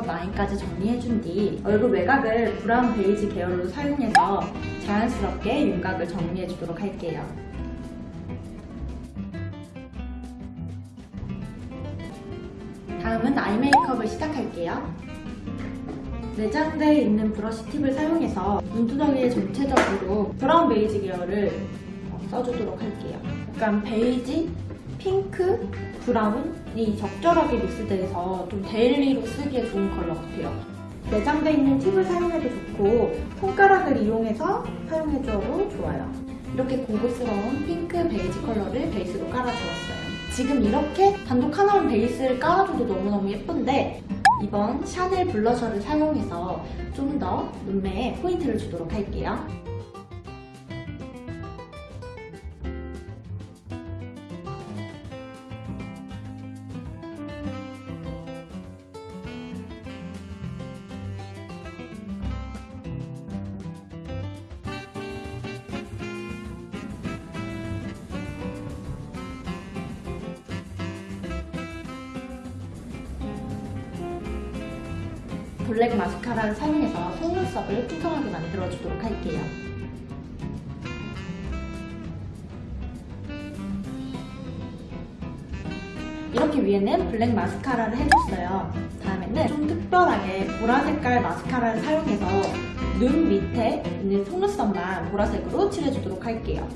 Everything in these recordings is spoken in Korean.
라인까지 정리해준 뒤 얼굴 외곽을 브라운 베이지 계열로 사용해서 자연스럽게 윤곽을 정리해주도록 할게요. 다음은 아이 메이크업을 시작할게요. 내장되어 있는 브러쉬 팁을 사용해서 눈두덩이에 전체적으로 브라운 베이지 계열을 써주도록 할게요. 약간 베이지, 핑크, 브라운이 적절하게 믹스돼서 좀 daily로 쓰기에 좋은 컬러 같아요. 내장되어 있는 팁을 사용해도 좋고 손가락을 이용해서 사용해줘도 좋아요. 이렇게 고급스러운 핑크 베이지 컬러를 베이스로 깔아주었어요. 지금 이렇게 단독 하나만 베이스를 깔아줘도 너무너무 예쁜데 이번 샤넬 blusher를 사용해서 좀 더 눈매에 포인트를 주도록 할게요. 블랙 마스카라를 사용해서 속눈썹을 풍성하게 만들어주도록 할게요. 이렇게 위에는 블랙 마스카라를 해줬어요. 다음에는 좀 특별하게 보라 색깔 마스카라를 사용해서 눈 밑에 있는 속눈썹만 보라색으로 칠해주도록 할게요.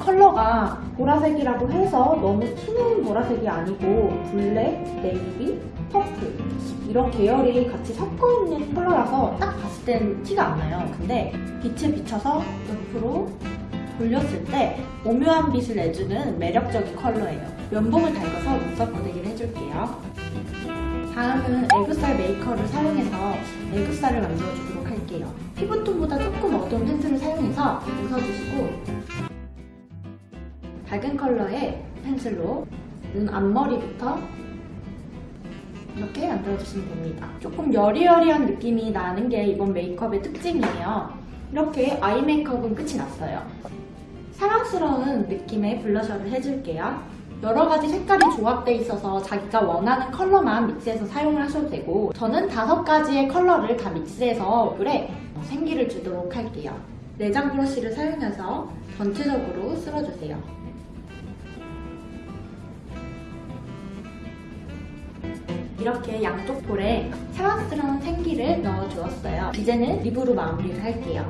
컬러가 보라색이라고 해서 너무 튀는 보라색이 아니고 블랙, 네이비, purple 이런 계열이 같이 섞어 있는 컬러라서 딱 봤을 땐 티가 안 나요. 근데 빛에 비춰서 옆으로 돌렸을 때 오묘한 빛을 내주는 매력적인 컬러예요. 면봉을 달궈서 눈썹 고데기를 해줄게요. 다음은 애교살 메이커를 사용해서 애교살을 만들어주도록 할게요. 피부톤보다 조금 어두운 pencil을 사용해서 웃어주시고 밝은 컬러의 pencil로 눈 앞머리부터 이렇게 만들어주시면 됩니다. 조금 여리여리한 느낌이 나는 게 이번 메이크업의 특징이에요. 이렇게 아이 메이크업은 끝이 났어요. 사랑스러운 느낌의 블러셔를 해줄게요. 여러 가지 색깔이 조합되어 있어서 자기가 원하는 컬러만 믹스해서 사용을 하셔도 되고 저는 다섯 가지의 컬러를 다 믹스해서 얼굴에 생기를 주도록 할게요. 내장 브러쉬를 사용해서 전체적으로 쓸어주세요. 이렇게 양쪽 볼에 사랑스러운 생기를 넣어주었어요. 이제는 립으로 마무리를 할게요.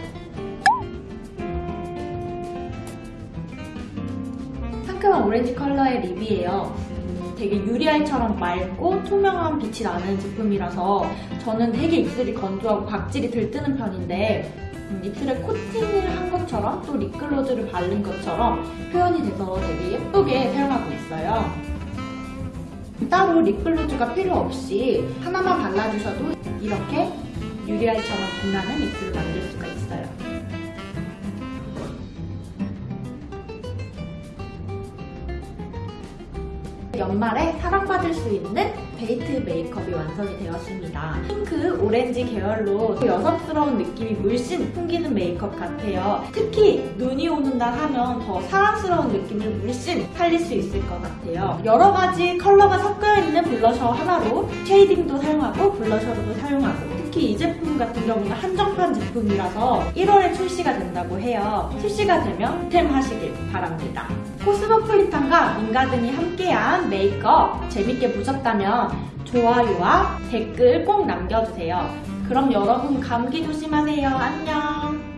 상큼한 오렌지 컬러의 립이에요. 되게 유리알처럼 맑고 투명한 빛이 나는 제품이라서 저는 되게 입술이 건조하고 각질이 들뜨는 편인데 음, 입술에 코팅을 한 것처럼 또 lip gloss를 바른 것처럼 표현이 돼서 되게 예쁘게 사용하고 있어요. 따로 lip gloss가 필요 없이 하나만 발라주셔도 이렇게 유리알처럼 빛나는 입술을 만들 수가 있어요. 연말에 사랑받을 수 있는 데이트 메이크업이 완성이 되었습니다. 핑크, 오렌지 계열로 여성스러운 느낌이 물씬 풍기는 메이크업 같아요. 특히 눈이 오는 날 하면 더 사랑스러운 느낌을 물씬 살릴 수 있을 것 같아요. 여러 가지 컬러가 섞여있는 블러셔 하나로 shading도 사용하고 블러셔로도 사용하고 특히 이 제품 같은 경우는 한정판 제품이라서 1월에 출시가 된다고 해요. 출시가 되면 템하시길 바랍니다. 코스모폴리탄과 민가든이 함께한 메이크업 재밌게 보셨다면 좋아요와 댓글 꼭 남겨주세요. 그럼 여러분 감기 조심하세요. 안녕.